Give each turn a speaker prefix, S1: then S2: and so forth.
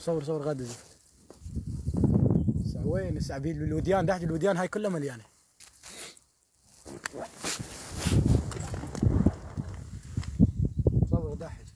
S1: صور صور غدا زي وين السعبين الوديان تحت الوديان هاي كلها مليانة. صور داحج